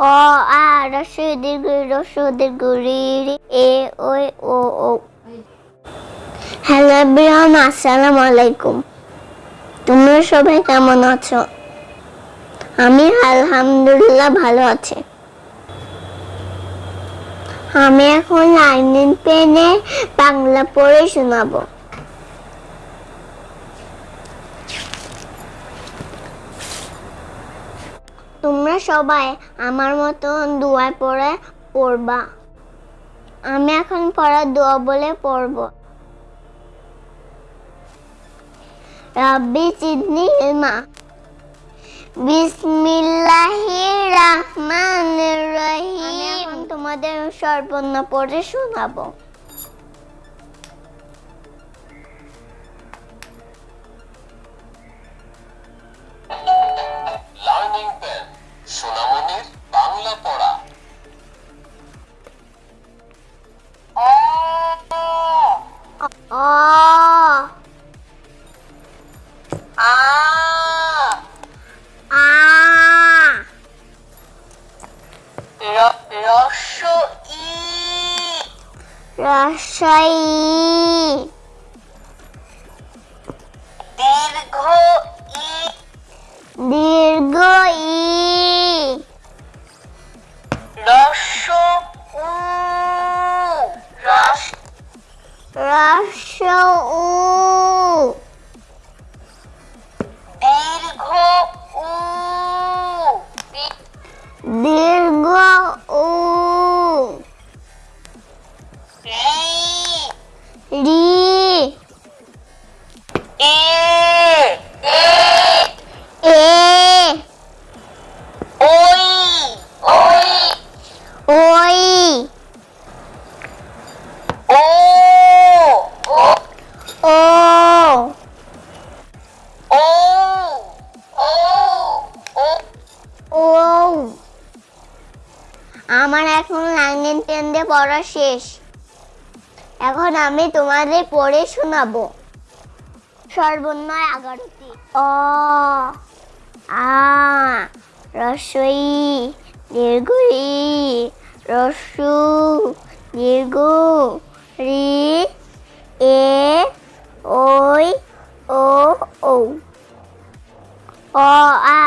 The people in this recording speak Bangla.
অ আ রস্বই দীর্ঘ রস্বই দীর্ঘ রি রি, এ, ওই, ও ও। হ্যালো এভরিওয়ান, আসসালামু আলাইকুম। তোমরা সবাই কেমন আছো? আমি আলহামদুলিল্লাহ ভালো আছি। আমি এখন লাইনিং পেনে বাংলা পড়ে শোনাবো। তোমরা সবাই আমার মতন দোয়া পড়ে পড়বা। আমি এখন পড়া দোয়া বলে পড়ব। রহমানির রহিম। তোমাদের সর্বর্ণ পড়ে শোনাবো। আ আ রস্য ই রসই দীর্ঘ ই দীর্ঘ দীর্ঘ উ আমার এখন লাইনের টেন দিয়ে পড়া শেষ। এখন আমি তোমাদের পড়ে শোনাবো। সর্বনয় এগারোটি। অ, আ, রসই দীর্ঘ রসু দীর্ঘ রি এ, ওই, ও ও অ, আ